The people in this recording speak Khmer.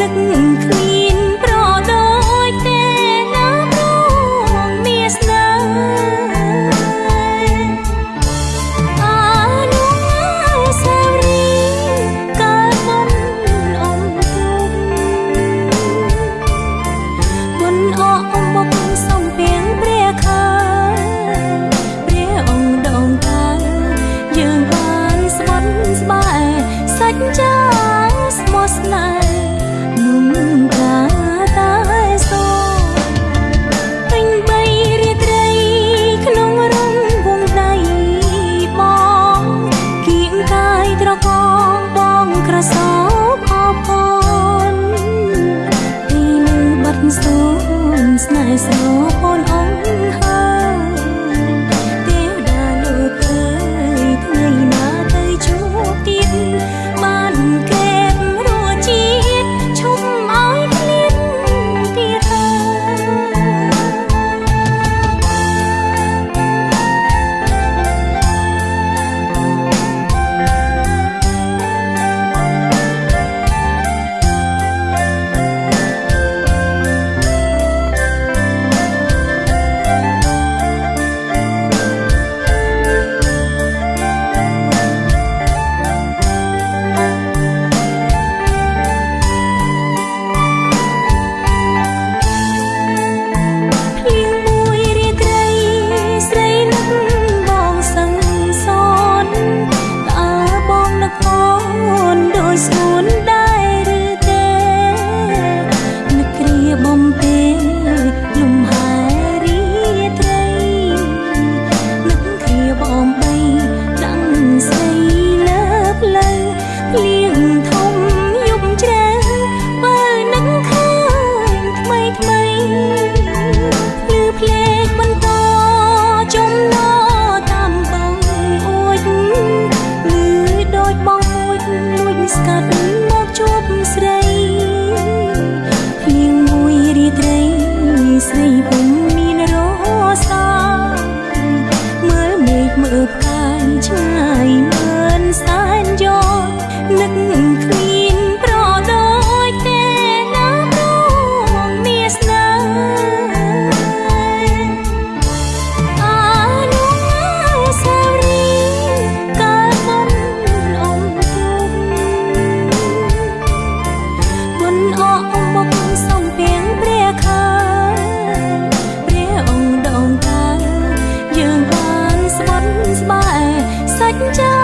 នឹកគ្មានប្រដូចទេណាប្រងមានស្នេហ៍អានុសាវរីយ៍កាលមុនអមទុំបុណ្យអកមកសំពីងព្រះខាព្រះអង្គដងតាយើងបានស្បន់ស្បែសាច់ចាស្មោះស្នេហ៍ mundo. នឹកគ្មានប្រដូចទេណាប្រងមានស្នេហ៍អានុសាវរីយ៍កាលមុនអមទុំបុណ្យអកមកសំពីងព្រះខាព្រះអង្គដងតាយើងបានស្បន់ស្បែសាច់ចាស្មោះស្នេហ៍